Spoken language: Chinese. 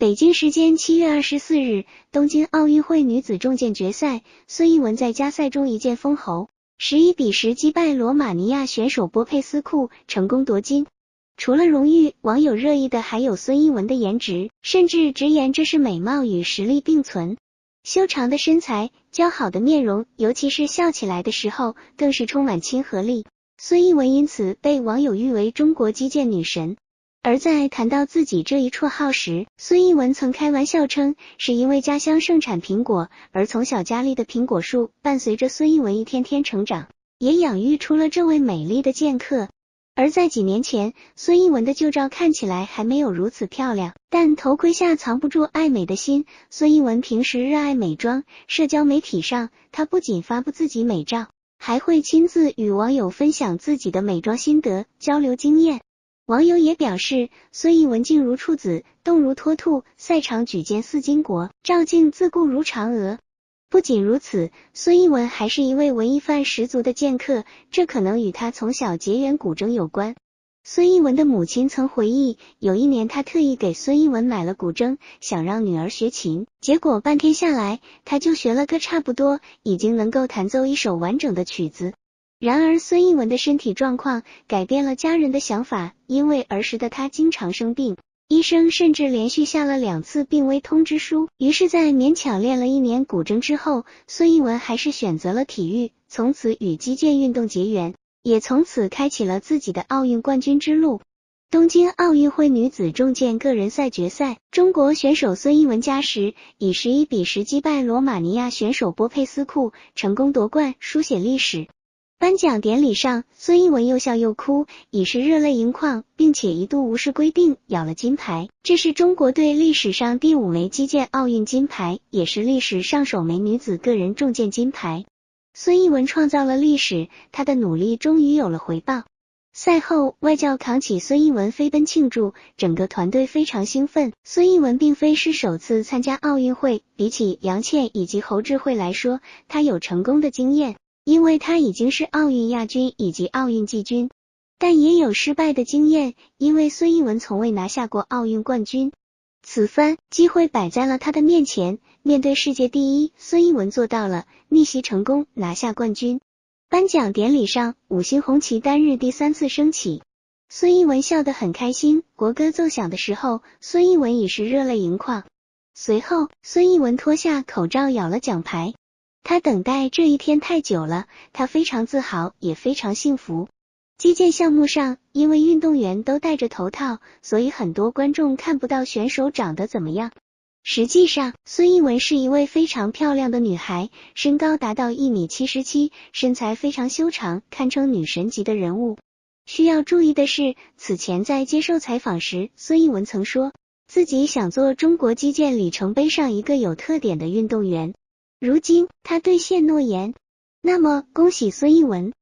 北京时间七月二十四日，东京奥运会女子重剑决赛，孙一文在加赛中一剑封喉，十一比十击败罗马尼亚选手波佩斯库，成功夺金。除了荣誉，网友热议的还有孙一文的颜值，甚至直言这是美貌与实力并存。修长的身材，姣好的面容，尤其是笑起来的时候，更是充满亲和力。孙一文因此被网友誉为中国击剑女神。而在谈到自己这一绰号时，孙一文曾开玩笑称，是因为家乡盛产苹果，而从小家里的苹果树伴随着孙一文一天天成长，也养育出了这位美丽的剑客。而在几年前，孙一文的旧照看起来还没有如此漂亮，但头盔下藏不住爱美的心。孙一文平时热爱美妆，社交媒体上他不仅发布自己美照，还会亲自与网友分享自己的美妆心得，交流经验。网友也表示，孙一文静如处子，动如脱兔，赛场举剑似巾帼，照镜自顾如嫦娥。不仅如此，孙一文还是一位文艺范十足的剑客，这可能与他从小结缘古筝有关。孙一文的母亲曾回忆，有一年他特意给孙一文买了古筝，想让女儿学琴，结果半天下来，他就学了个差不多，已经能够弹奏一首完整的曲子。然而，孙一文的身体状况改变了家人的想法，因为儿时的他经常生病，医生甚至连续下了两次病危通知书。于是，在勉强练了一年古筝之后，孙一文还是选择了体育，从此与击剑运动结缘，也从此开启了自己的奥运冠军之路。东京奥运会女子重剑个人赛决赛，中国选手孙一文加时以十一比十击败罗马尼亚选手波佩斯库，成功夺冠，书写历史。颁奖典礼上，孙一文又笑又哭，已是热泪盈眶，并且一度无视规定，咬了金牌。这是中国队历史上第五枚击剑奥运金牌，也是历史上首枚女子个人重剑金牌。孙一文创造了历史，他的努力终于有了回报。赛后，外教扛起孙一文飞奔庆祝，整个团队非常兴奋。孙一文并非是首次参加奥运会，比起杨倩以及侯智慧来说，他有成功的经验。因为他已经是奥运亚军以及奥运季军，但也有失败的经验，因为孙一文从未拿下过奥运冠军。此番机会摆在了他的面前，面对世界第一，孙一文做到了逆袭成功，拿下冠军。颁奖典礼上，五星红旗单日第三次升起，孙一文笑得很开心。国歌奏响的时候，孙一文已是热泪盈眶。随后，孙一文脱下口罩，咬了奖牌。他等待这一天太久了，他非常自豪，也非常幸福。击剑项目上，因为运动员都戴着头套，所以很多观众看不到选手长得怎么样。实际上，孙一文是一位非常漂亮的女孩，身高达到一米七十七，身材非常修长，堪称女神级的人物。需要注意的是，此前在接受采访时，孙一文曾说自己想做中国击剑里程碑上一个有特点的运动员。如今他兑现诺言，那么恭喜孙一文。